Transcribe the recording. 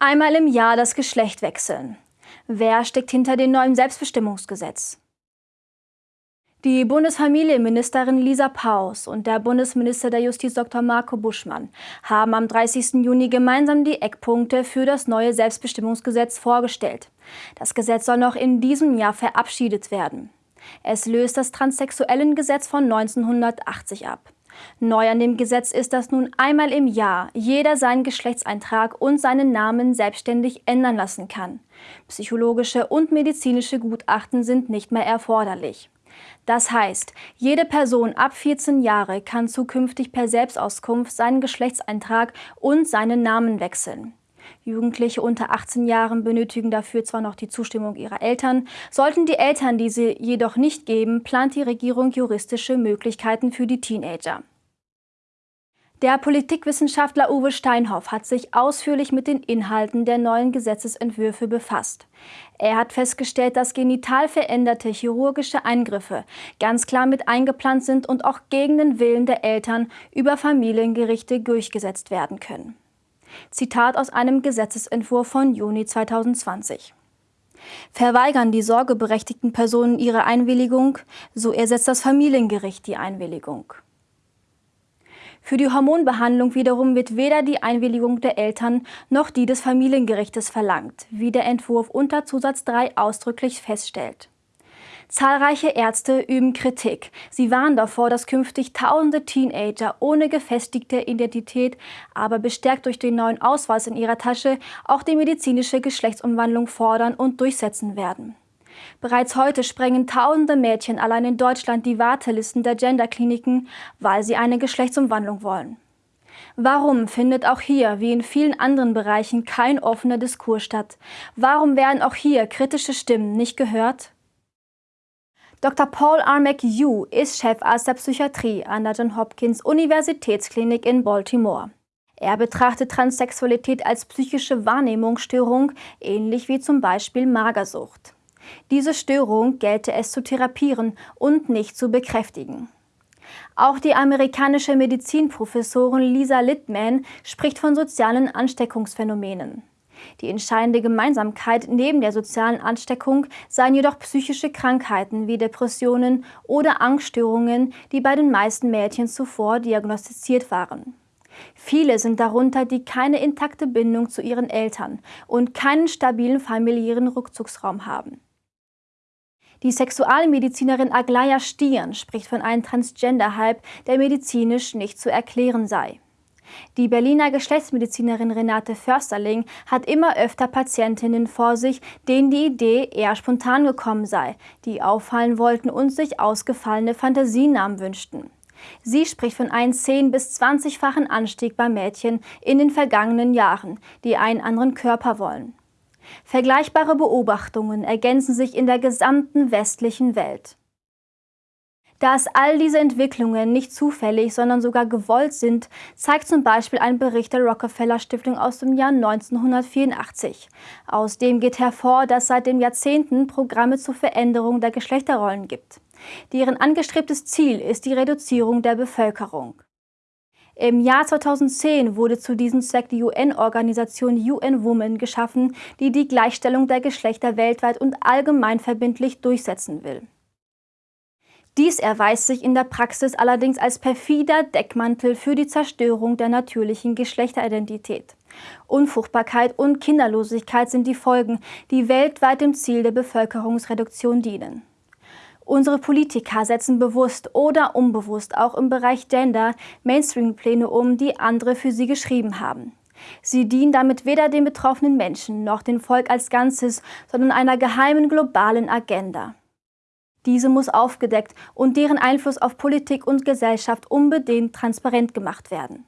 Einmal im Jahr das Geschlecht wechseln. Wer steckt hinter dem neuen Selbstbestimmungsgesetz? Die Bundesfamilienministerin Lisa Paus und der Bundesminister der Justiz Dr. Marco Buschmann haben am 30. Juni gemeinsam die Eckpunkte für das neue Selbstbestimmungsgesetz vorgestellt. Das Gesetz soll noch in diesem Jahr verabschiedet werden. Es löst das Transsexuellengesetz von 1980 ab. Neu an dem Gesetz ist, dass nun einmal im Jahr jeder seinen Geschlechtseintrag und seinen Namen selbstständig ändern lassen kann. Psychologische und medizinische Gutachten sind nicht mehr erforderlich. Das heißt, jede Person ab 14 Jahre kann zukünftig per Selbstauskunft seinen Geschlechtseintrag und seinen Namen wechseln. Jugendliche unter 18 Jahren benötigen dafür zwar noch die Zustimmung ihrer Eltern, sollten die Eltern diese jedoch nicht geben, plant die Regierung juristische Möglichkeiten für die Teenager. Der Politikwissenschaftler Uwe Steinhoff hat sich ausführlich mit den Inhalten der neuen Gesetzesentwürfe befasst. Er hat festgestellt, dass genital veränderte chirurgische Eingriffe ganz klar mit eingeplant sind und auch gegen den Willen der Eltern über Familiengerichte durchgesetzt werden können. Zitat aus einem Gesetzesentwurf von Juni 2020. Verweigern die sorgeberechtigten Personen ihre Einwilligung, so ersetzt das Familiengericht die Einwilligung. Für die Hormonbehandlung wiederum wird weder die Einwilligung der Eltern noch die des Familiengerichtes verlangt, wie der Entwurf unter Zusatz 3 ausdrücklich feststellt. Zahlreiche Ärzte üben Kritik. Sie warnen davor, dass künftig tausende Teenager ohne gefestigte Identität, aber bestärkt durch den neuen Ausweis in ihrer Tasche, auch die medizinische Geschlechtsumwandlung fordern und durchsetzen werden. Bereits heute sprengen tausende Mädchen allein in Deutschland die Wartelisten der Genderkliniken, weil sie eine Geschlechtsumwandlung wollen. Warum findet auch hier, wie in vielen anderen Bereichen, kein offener Diskurs statt? Warum werden auch hier kritische Stimmen nicht gehört? Dr. Paul R. McHugh ist Chefarzt der Psychiatrie an der Johns Hopkins Universitätsklinik in Baltimore. Er betrachtet Transsexualität als psychische Wahrnehmungsstörung, ähnlich wie zum Beispiel Magersucht. Diese Störung gelte es zu therapieren und nicht zu bekräftigen. Auch die amerikanische Medizinprofessorin Lisa Littman spricht von sozialen Ansteckungsphänomenen. Die entscheidende Gemeinsamkeit neben der sozialen Ansteckung seien jedoch psychische Krankheiten wie Depressionen oder Angststörungen, die bei den meisten Mädchen zuvor diagnostiziert waren. Viele sind darunter, die keine intakte Bindung zu ihren Eltern und keinen stabilen familiären Rückzugsraum haben. Die Sexualmedizinerin Aglaya Stieren spricht von einem Transgender-Hype, der medizinisch nicht zu erklären sei. Die Berliner Geschlechtsmedizinerin Renate Försterling hat immer öfter Patientinnen vor sich, denen die Idee eher spontan gekommen sei, die auffallen wollten und sich ausgefallene Fantasienamen wünschten. Sie spricht von einem 10- bis 20-fachen Anstieg bei Mädchen in den vergangenen Jahren, die einen anderen Körper wollen. Vergleichbare Beobachtungen ergänzen sich in der gesamten westlichen Welt. Dass all diese Entwicklungen nicht zufällig, sondern sogar gewollt sind, zeigt zum Beispiel ein Bericht der Rockefeller Stiftung aus dem Jahr 1984. Aus dem geht hervor, dass seit den Jahrzehnten Programme zur Veränderung der Geschlechterrollen gibt. Deren angestrebtes Ziel ist die Reduzierung der Bevölkerung. Im Jahr 2010 wurde zu diesem Zweck die UN-Organisation UN Women geschaffen, die die Gleichstellung der Geschlechter weltweit und allgemein verbindlich durchsetzen will. Dies erweist sich in der Praxis allerdings als perfider Deckmantel für die Zerstörung der natürlichen Geschlechteridentität. Unfruchtbarkeit und Kinderlosigkeit sind die Folgen, die weltweit dem Ziel der Bevölkerungsreduktion dienen. Unsere Politiker setzen bewusst oder unbewusst auch im Bereich Gender Mainstream-Pläne um, die andere für sie geschrieben haben. Sie dienen damit weder den betroffenen Menschen noch dem Volk als Ganzes, sondern einer geheimen globalen Agenda. Diese muss aufgedeckt und deren Einfluss auf Politik und Gesellschaft unbedingt transparent gemacht werden.